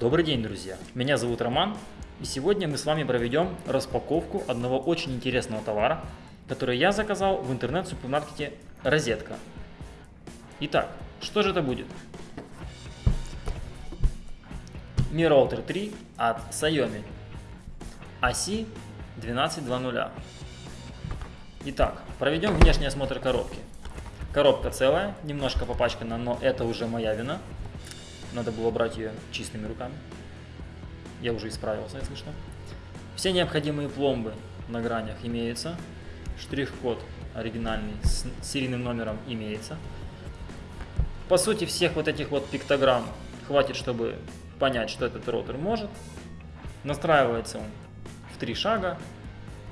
Добрый день, друзья! Меня зовут Роман, и сегодня мы с вами проведем распаковку одного очень интересного товара, который я заказал в интернет-супермаркете «Розетка». Итак, что же это будет? Mi Router 3 от Xiaomi ASI 1220. Итак, проведем внешний осмотр коробки. Коробка целая, немножко попачкана, но это уже моя вина. Надо было брать ее чистыми руками. Я уже исправился, если что. Все необходимые пломбы на гранях имеются. Штрих-код оригинальный с серийным номером имеется. По сути, всех вот этих вот пиктограмм хватит, чтобы понять, что этот роутер может. Настраивается он в три шага.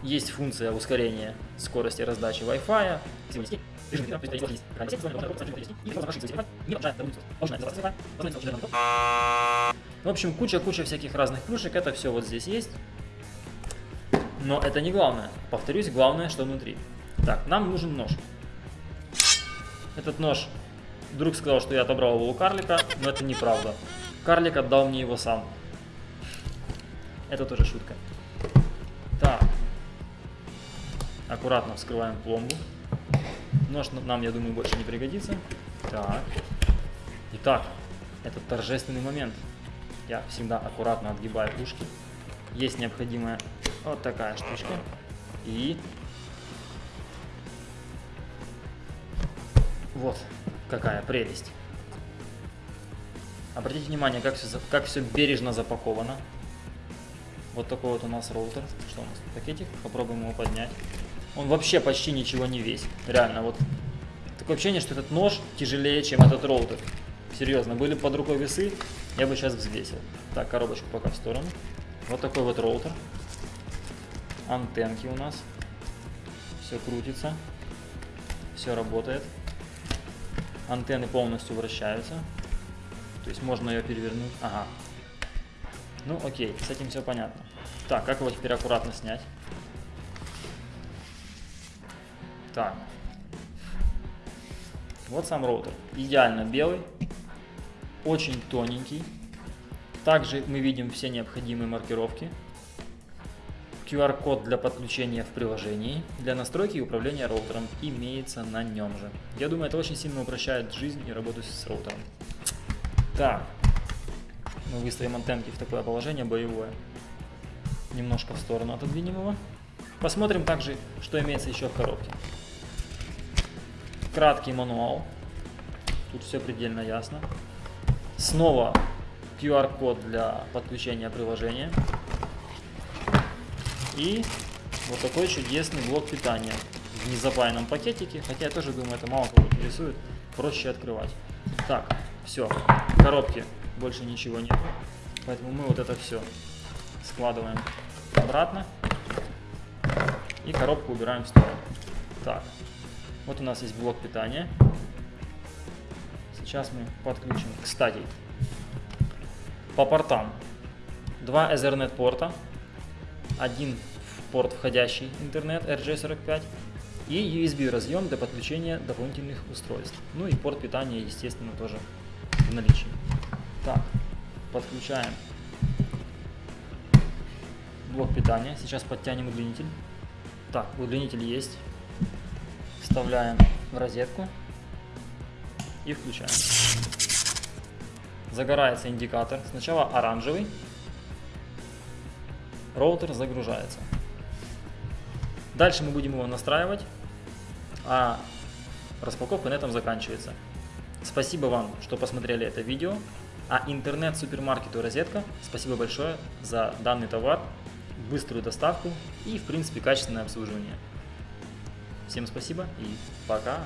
Есть функция ускорения скорости раздачи Wi-Fi. В общем, куча-куча всяких разных плюшек, это все вот здесь есть. Но это не главное. Повторюсь, главное, что внутри. Так, нам нужен нож. Этот нож, друг сказал, что я отобрал его у карлика, но это неправда. Карлик отдал мне его сам. Это тоже шутка. Так. Аккуратно вскрываем пломбу. Нож нам, я думаю, больше не пригодится. Так. Итак, это торжественный момент. Я всегда аккуратно отгибаю ушки. Есть необходимая вот такая штучка. И вот какая прелесть. Обратите внимание, как все, как все бережно запаковано. Вот такой вот у нас роутер. Что у нас? Пакетик. Попробуем его поднять. Он вообще почти ничего не весит. Реально, вот такое ощущение, что этот нож тяжелее, чем этот роутер. Серьезно, были под рукой весы, я бы сейчас взвесил. Так, коробочку пока в сторону. Вот такой вот роутер. Антенки у нас. Все крутится. Все работает. Антенны полностью вращаются. То есть можно ее перевернуть. Ага. Ну окей, с этим все понятно. Так, как его теперь аккуратно снять? Так. Вот сам роутер. Идеально белый. Очень тоненький. Также мы видим все необходимые маркировки. QR-код для подключения в приложении. Для настройки и управления роутером имеется на нем же. Я думаю, это очень сильно упрощает жизнь и работу с роутером. Так. Мы выставим антенки в такое положение боевое. Немножко в сторону отодвинем его. Посмотрим также, что имеется еще в коробке. Краткий мануал. Тут все предельно ясно. Снова QR-код для подключения приложения. И вот такой чудесный блок питания в незапаянном пакетике. Хотя я тоже думаю, это мало кого интересует. Проще открывать. Так, все. В коробке больше ничего нет. Поэтому мы вот это все складываем обратно. И коробку убираем в сторону. Так, вот у нас есть блок питания. Сейчас мы подключим. Кстати, по портам. Два Ethernet порта. Один порт входящий интернет RJ45 и USB разъем для подключения дополнительных устройств. Ну и порт питания, естественно, тоже в наличии. Так, подключаем блок питания. Сейчас подтянем удлинитель. Так, удлинитель есть. Вставляем в розетку и включаем. Загорается индикатор. Сначала оранжевый. Роутер загружается. Дальше мы будем его настраивать, а распаковка на этом заканчивается. Спасибо вам, что посмотрели это видео. А интернет-супермаркету «Розетка» спасибо большое за данный товар, быструю доставку и, в принципе, качественное обслуживание. Всем спасибо и пока!